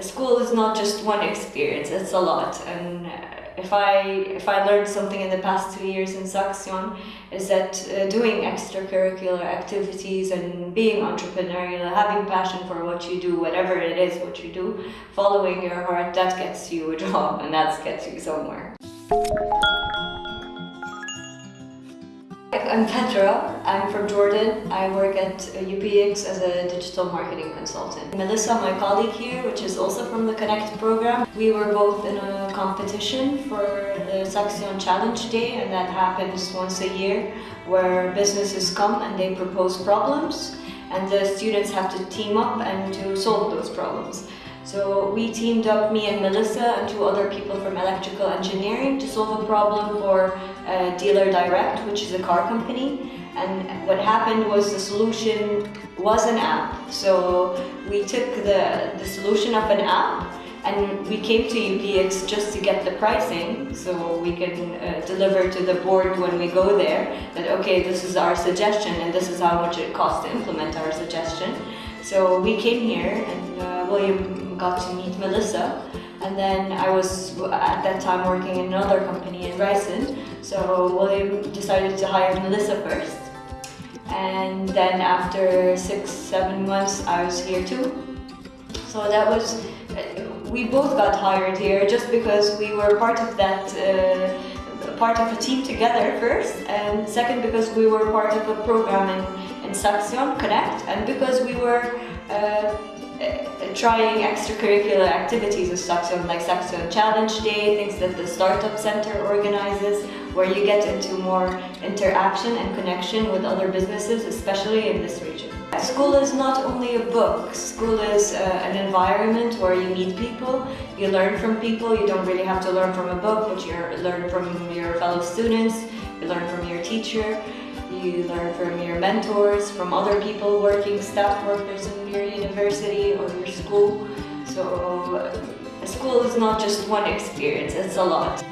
School is not just one experience, it's a lot. And if I if I learned something in the past two years in Saxion is that uh, doing extracurricular activities and being entrepreneurial, having passion for what you do, whatever it is what you do, following your heart, that gets you a job and that gets you somewhere. I'm Petra. I'm from Jordan. I work at uh, UPX as a digital marketing consultant. Melissa, my colleague here, which is also from the Connect program, we were both in a competition for the Saxion Challenge Day and that happens once a year where businesses come and they propose problems and the students have to team up and to solve those problems. So we teamed up, me and Melissa and two other people from electrical engineering to solve a problem for uh, Dealer Direct, which is a car company. And what happened was the solution was an app. So we took the, the solution of an app and we came to UPX just to get the pricing so we can uh, deliver to the board when we go there that okay this is our suggestion and this is how much it costs to implement our suggestion so we came here and uh, William got to meet Melissa. And then I was at that time working in another company in Rijssen so William decided to hire Melissa first. And then after six, seven months I was here too. So that was, we both got hired here just because we were part of that, uh, part of a team together first and second because we were part of a program in, in Saxion Connect and because we were uh, trying extracurricular activities with Saxion, like Saxion Challenge Day, things that the Startup Center organizes, where you get into more interaction and connection with other businesses, especially in this region. School is not only a book. School is uh, an environment where you meet people, you learn from people. You don't really have to learn from a book, but you learn from your fellow students, you learn from your teacher. You learn from your mentors, from other people working, staff workers in your university or your school. So school is not just one experience, it's a lot.